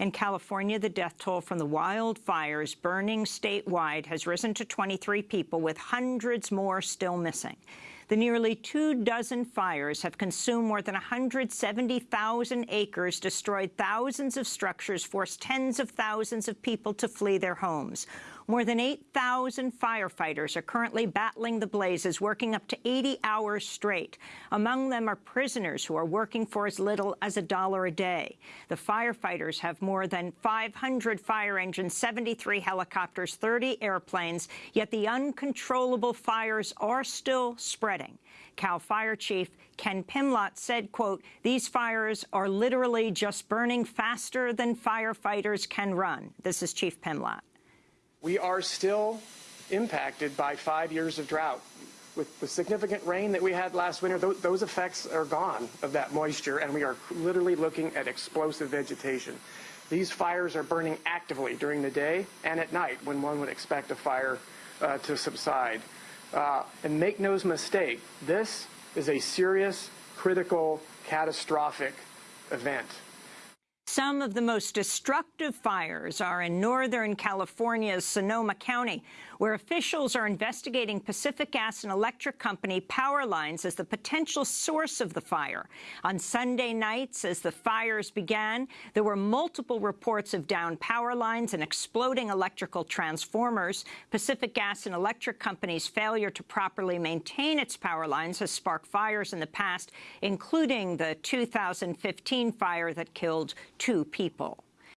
In California, the death toll from the wildfires burning statewide has risen to 23 people, with hundreds more still missing. The nearly two dozen fires have consumed more than 170,000 acres, destroyed thousands of structures, forced tens of thousands of people to flee their homes. More than 8,000 firefighters are currently battling the blazes, working up to 80 hours straight. Among them are prisoners who are working for as little as a dollar a day. The firefighters have more than 500 fire engines, 73 helicopters, 30 airplanes, yet the uncontrollable fires are still spreading. CAL FIRE Chief Ken Pimlott said, quote, these fires are literally just burning faster than firefighters can run. This is Chief Pimlott we are still impacted by five years of drought. With the significant rain that we had last winter, th those effects are gone of that moisture, and we are literally looking at explosive vegetation. These fires are burning actively during the day and at night when one would expect a fire uh, to subside. Uh, and make no mistake, this is a serious, critical, catastrophic event. Some of the most destructive fires are in northern California's Sonoma County, where officials are investigating Pacific Gas and Electric Company power lines as the potential source of the fire. On Sunday nights, as the fires began, there were multiple reports of downed power lines and exploding electrical transformers. Pacific Gas and Electric Company's failure to properly maintain its power lines has sparked fires in the past, including the 2015 fire that killed two people.